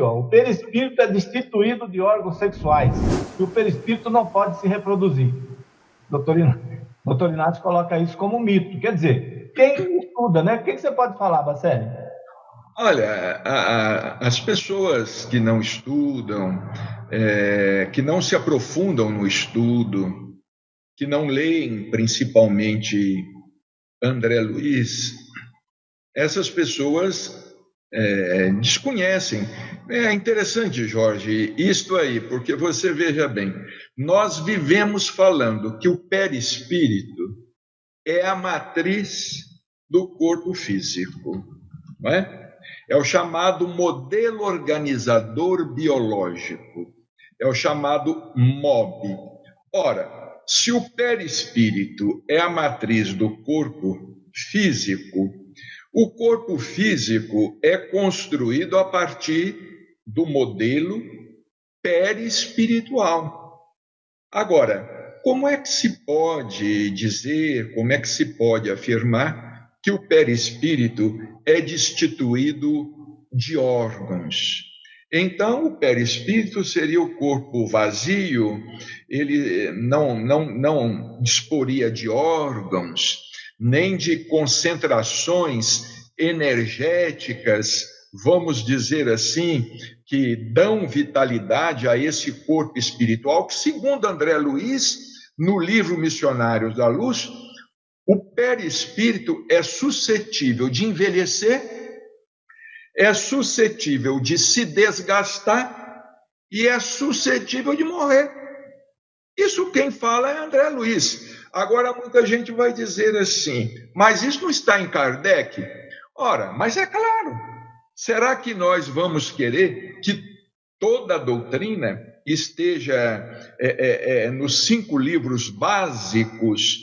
ó. O perispírito é destituído de órgãos sexuais e o perispírito não pode se reproduzir. Doutor, Doutor Inácio coloca isso como mito. Quer dizer, quem estuda, né? O que você pode falar, Bacelli? Olha, a, a, as pessoas que não estudam, é, que não se aprofundam no estudo, que não leem principalmente André Luiz, essas pessoas é, desconhecem. É interessante, Jorge, isto aí, porque você veja bem, nós vivemos falando que o perispírito é a matriz do corpo físico, não é? É o chamado modelo organizador biológico, é o chamado MOB. Ora, se o perispírito é a matriz do corpo físico, o corpo físico é construído a partir do modelo perispiritual. Agora, como é que se pode dizer, como é que se pode afirmar que o perispírito é destituído de órgãos? Então, o perispírito seria o corpo vazio, ele não, não, não disporia de órgãos, nem de concentrações energéticas, vamos dizer assim, que dão vitalidade a esse corpo espiritual, que, segundo André Luiz, no livro Missionários da Luz, o perispírito é suscetível de envelhecer, é suscetível de se desgastar e é suscetível de morrer. Isso quem fala é André Luiz. Agora, muita gente vai dizer assim, mas isso não está em Kardec? Ora, mas é claro. Será que nós vamos querer que toda a doutrina esteja é, é, é, nos cinco livros básicos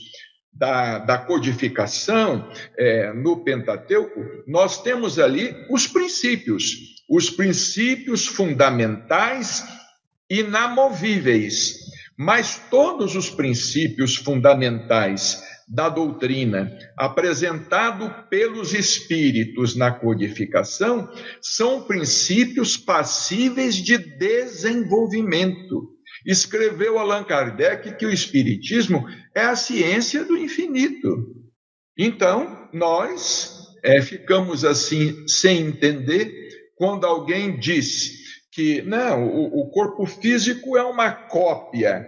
da, da codificação é, no Pentateuco? Nós temos ali os princípios, os princípios fundamentais inamovíveis mas todos os princípios fundamentais da doutrina apresentado pelos espíritos na codificação são princípios passíveis de desenvolvimento. Escreveu Allan Kardec que o espiritismo é a ciência do infinito. Então, nós é, ficamos assim sem entender quando alguém diz que não, o, o corpo físico é uma cópia.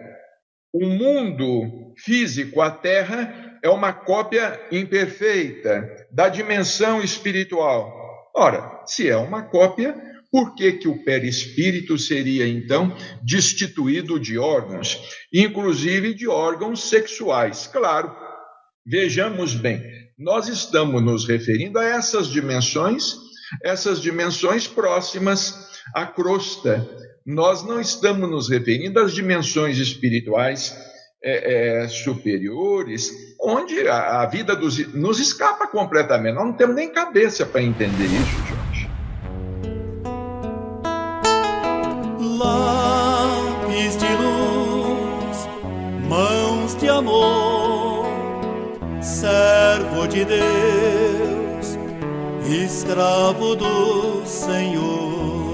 O mundo físico, a Terra, é uma cópia imperfeita da dimensão espiritual. Ora, se é uma cópia, por que, que o perispírito seria então destituído de órgãos, inclusive de órgãos sexuais? Claro, vejamos bem, nós estamos nos referindo a essas dimensões, essas dimensões próximas a crosta. Nós não estamos nos referindo às dimensões espirituais é, é, superiores, onde a, a vida dos, nos escapa completamente. Nós não temos nem cabeça para entender isso, Jorge. Lápis de luz, mãos de amor, servo de Deus, escravo do Senhor